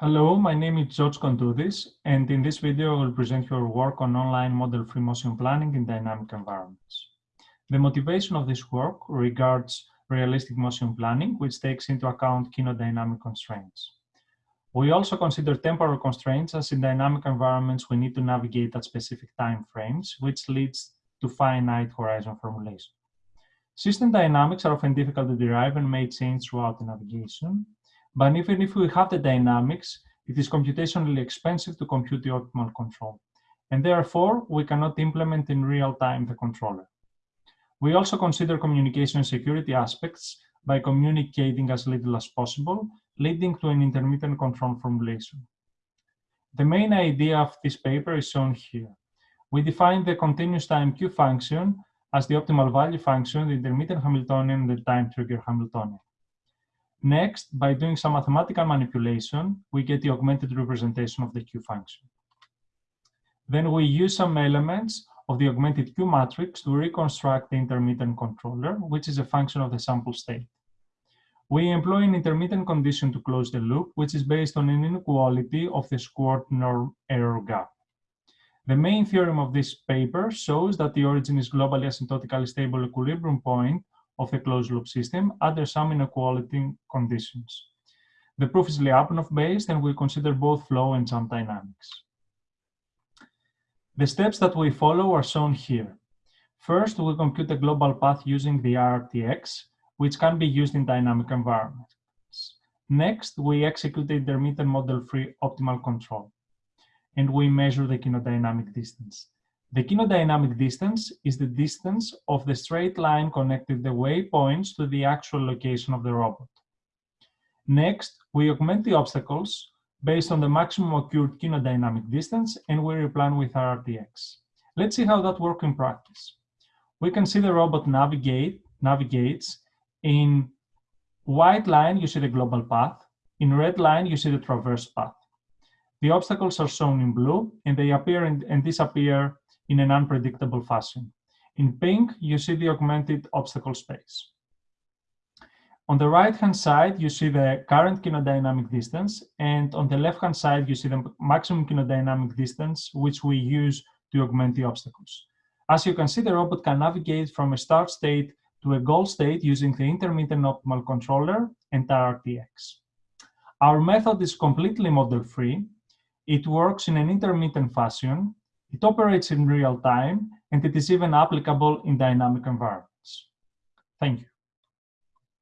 Hello, my name is George Kontoudis, and in this video I will present your work on online model-free motion planning in dynamic environments. The motivation of this work regards realistic motion planning, which takes into account kinodynamic constraints. We also consider temporal constraints as in dynamic environments we need to navigate at specific time frames, which leads to finite horizon formulation. System dynamics are often difficult to derive and may change throughout the navigation, but even if we have the dynamics, it is computationally expensive to compute the optimal control. And therefore, we cannot implement in real time the controller. We also consider communication security aspects by communicating as little as possible, leading to an intermittent control formulation. The main idea of this paper is shown here. We define the continuous time Q function as the optimal value function, the intermittent Hamiltonian, the time trigger Hamiltonian. Next, by doing some mathematical manipulation, we get the augmented representation of the Q function. Then we use some elements of the augmented Q matrix to reconstruct the intermittent controller, which is a function of the sample state. We employ an intermittent condition to close the loop, which is based on an inequality of the squared norm error gap. The main theorem of this paper shows that the origin is globally asymptotically stable equilibrium point of the closed loop system under some inequality conditions. The proof is Lyapunov-based and we consider both flow and jump dynamics. The steps that we follow are shown here. First, we compute the global path using the RRTX, which can be used in dynamic environments. Next, we execute the intermittent model-free optimal control, and we measure the kinodynamic distance. The kinodynamic distance is the distance of the straight line connecting the waypoints to the actual location of the robot. Next, we augment the obstacles based on the maximum occurred kinodynamic distance and we replan with RRTX. Let's see how that works in practice. We can see the robot navigate, navigates. In white line, you see the global path. In red line, you see the traverse path. The obstacles are shown in blue and they appear and disappear in an unpredictable fashion. In pink, you see the augmented obstacle space. On the right-hand side, you see the current kinodynamic distance, and on the left-hand side, you see the maximum kinodynamic distance, which we use to augment the obstacles. As you can see, the robot can navigate from a start state to a goal state using the intermittent optimal controller and RRTX. Our method is completely model-free. It works in an intermittent fashion, it operates in real time, and it is even applicable in dynamic environments. Thank you.